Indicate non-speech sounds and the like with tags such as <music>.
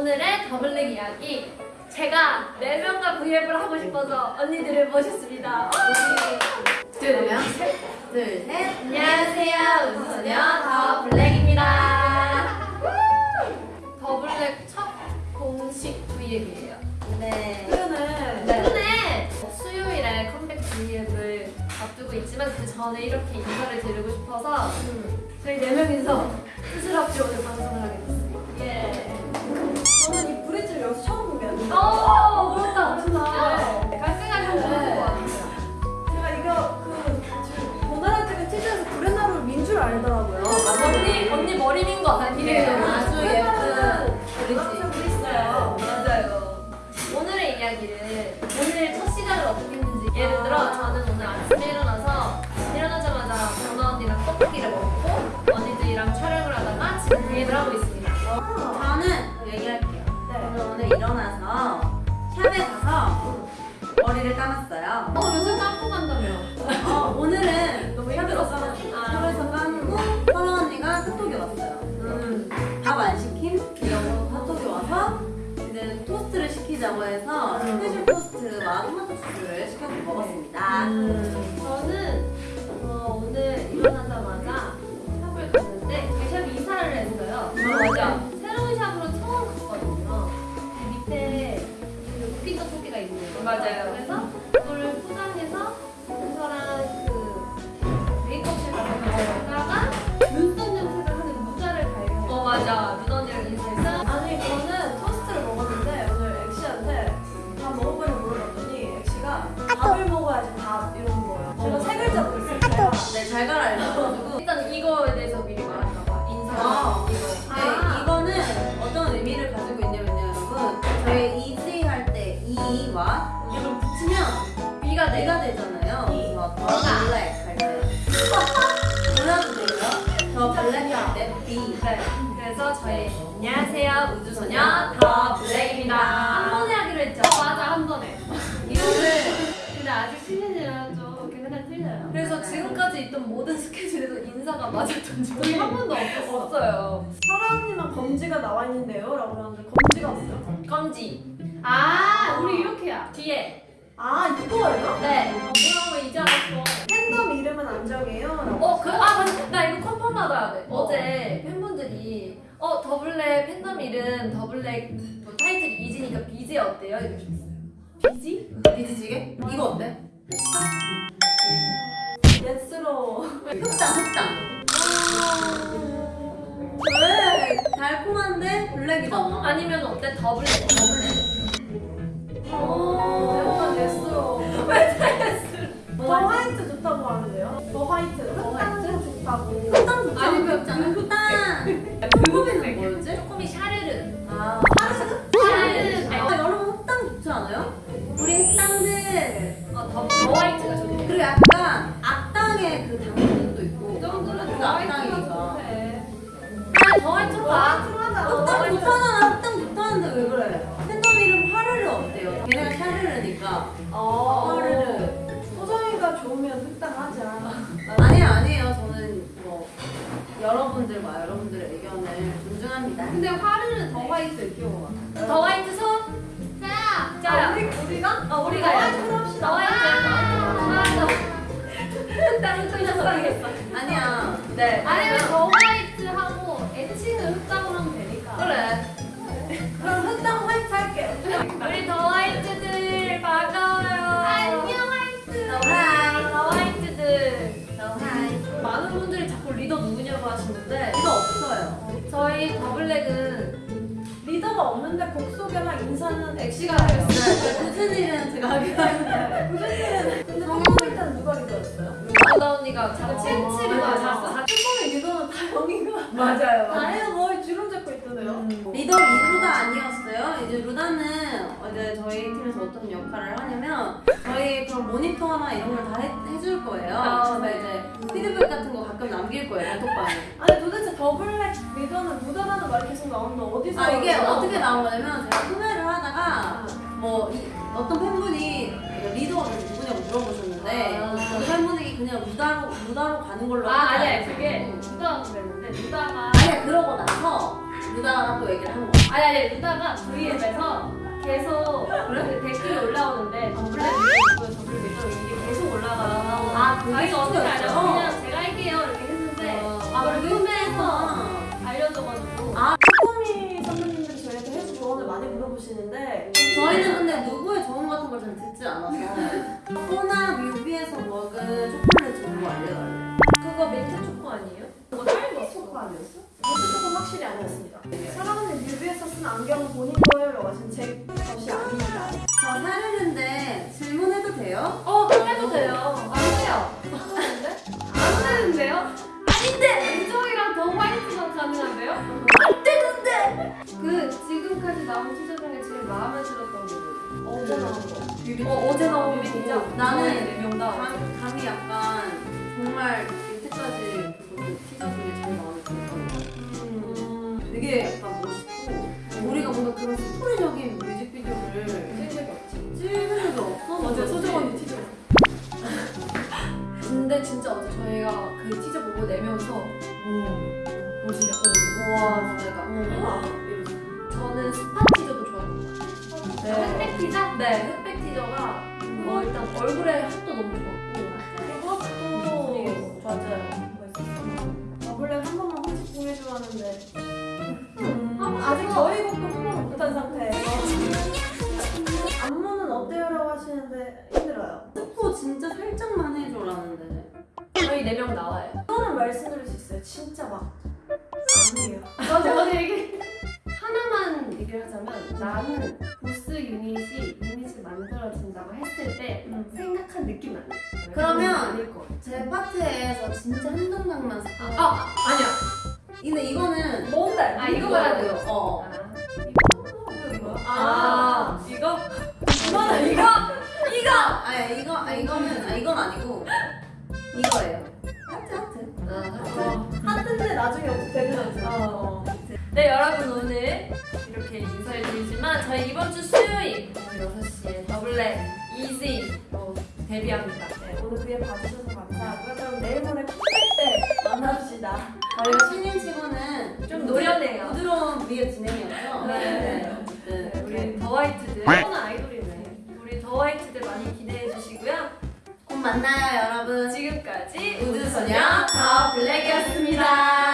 오늘의 더블랙 이야기. 제가 4명과 브이앱을 하고 싶어서 언니들을 모셨습니다. 둘, 셋, 둘, 셋. 안녕하세요. 우주소녀 더블랙입니다. 더블랙 첫 공식 브이앱이에요. 네. 오늘 네. 수요일에 컴백 브이앱을 앞두고 있지만 그 전에 이렇게 인사를 드리고 싶어서 저희 4명이서 스스럽게 오늘 방송을 하게 머리를 감았어요. 어, 요즘 깜고 간다며. 어, 오늘은 너무 힘들었어. shop에서 감고 설아 언니가 카톡이 왔어요. 음. 밥안 시킴? 이러고 카톡이 와서 이제 토스트를 시키자고 해서 스페셜 토스트와 토마토 소스를 시켜서 먹었습니다. 음. 저는 어, 오늘 일어나자마자 shop을 갔는데 shop이 이사를 했어요. 맞아. 맞아요. 그래서 그걸 포장해서 이와 이걸 붙이면 비가 내. 내가 되잖아요. 그래서 더 블랙 할 때. 몰라도 돼요? 더 블랙 할때 B. 네. 그래서 저희 안녕하세요 우주소녀 더 블랙입니다. 한 번에 하기로 했죠. 어, 맞아 한 번에. 이거를 근데 아직 시즌이라 좀 그냥 틀려요. 그래서 지금까지 있던 모든 스케줄에서 인사가 맞았던 적이 한 번도 없었어. 없어요. 설아 언니랑 검지가 나와 있는데요? 라고 하는데 검지가 뭐죠? 검지. 아 뒤에. 아 이거예요? 네. 어, 뭐라고 이제 알았어. 팬덤 이름은 안 정해요? 어, 그, 아, 맞아. 나 이거 confirm 받아야 돼. 어 제 팬분들이, 어, 더블랙 팬덤 이름, 더블랙 뭐 타이틀이 Easy니까 비지 어때요? 이러셨어요. 비지? 비지찌개? 이거 어때? 예스로 흑당, 흑당. 왜? 달콤한데 블랙이잖아. 아니면 어때? 더블랙, 더블랙. 약 여러분들과 여러분들의 의견을 존중합니다. 근데 화르르 더 화이트 귀여워. 더 화이트 손. 자, 자. 아, 우리, 우리 가? 어, 우리가 더 화이트로 합시다 더 화이트. 아, 흑당 흑당 흑당이겠어. 아니야. 네. 아니면 보다 언니가 자꾸 칠칠이 맞았어. 팬덤의 리더는 다영이가 맞아요. 뭐 주름 잡고 있던데요? 리더 이루다 아니었어요. 이제 루다는 이제 저희 팀에서 어떤 역할을 하냐면 저희 그런 모니터나 이런 걸 다 해줄 거예요. 아, 네. 이제 피드백 같은 거 가끔 남길 거예요. 단톡방에. 아니 도대체 The Black 리더는 루다라는 말이 계속 나오는데 어디서 아 이게 어떻게? 나온 거냐면 제가 소개를 하다가 뭐 이, 어떤 팬분이 리더가 누구냐고 물어보셨는데 아. 그 팬분이 그냥 루다로 루다로 가는 걸로 아 아니야. 그게 루다가 그랬는데 루다가 아니야 그러고 나서 루다가 또 얘기를 한 거야. 아니 아니 루다가 V앱에서 계속 그 댓글이 올라오는데 The Black 리더 The Black 리더 이게 계속 올라가. 아, 그게 어떻게 알아? 물어보시는데 저희는 근데 누구의 조언 같은 걸 잘 듣지 않아서 코나 뮤비에서 먹은 초콜릿 정보 알려달래. 그거 민트 초코 아니에요? 그거 거 초코 아니었어? 이것도 조금 확실히 아니었습니다. 사랑하는 뮤비에서 쓴 안경은 본인 어, 어제 나온? 나는 네명 다. 감, 감이 약간 정말 그 티저 중에 마음에 들었던 것 같아. 음, 되게 약간 멋있고 우리가 뭔가 그런 스토리적인 뮤직비디오를 찍은 적이 없지. 찍은 적이 없어. 어제 소정 언니 티저. <laughs> 근데 진짜 어제 저희가 그 티저 보고 내면서 오, 뭐지? 와 내가 <gasps> 우와. 저는 스포 흑백 티저? 네, 흑백 티저가 뭐 일단 얼굴에 핫도 너무 좋았고 그리고 또 맞아요. The Black 한 번만 홈집 보내줘 하는데 음, 아직 저희 곡도 홍보를 못한 상태예요. <laughs> 안무는 어때요라고 하시는데 힘들어요. 스포 진짜 살짝만 해줘라는데 저희 네 명 나와요. 이거는 말씀드릴 수 있어요. 진짜 막 아니에요. 맞아, 맞아, 얘기. 얘기를 하자면 나는 보스 유닛이 유닛을 만들어진다고 했을 때 음. 생각한 느낌 아니야. 그러면. 제 파트에서 진짜 한 장면만 스포 아 아니야. 근데 이거는 뭔데? 아, 이거 말하는 거. 어 아, 아 이거? 이거는 이거? 이거 아니 이거 아 이거는 아 이건 아니고 이거예요 하트 하트 어, 하트인데 나중에 어떻게 되는지. 어. 네 여러분 오늘 이렇게 인사를 드리지만 저희 이번 주 수요일 오후 6시에 The Black Easy 어, 데뷔합니다. 네, 오늘 그에 봐주셔서 감사하고요. 그럼 내일 모레 때 만납시다. 저희가 신인 치고는 좀 노련해요. 부드러운 V의 진행이었죠 네. 어쨌든 네, 우리 The White들 떠나 아이돌이네. 우리 더 화이트들 많이 기대해 주시고요. 곧 만나요 여러분 지금까지 우주소녀 더 블랙이었습니다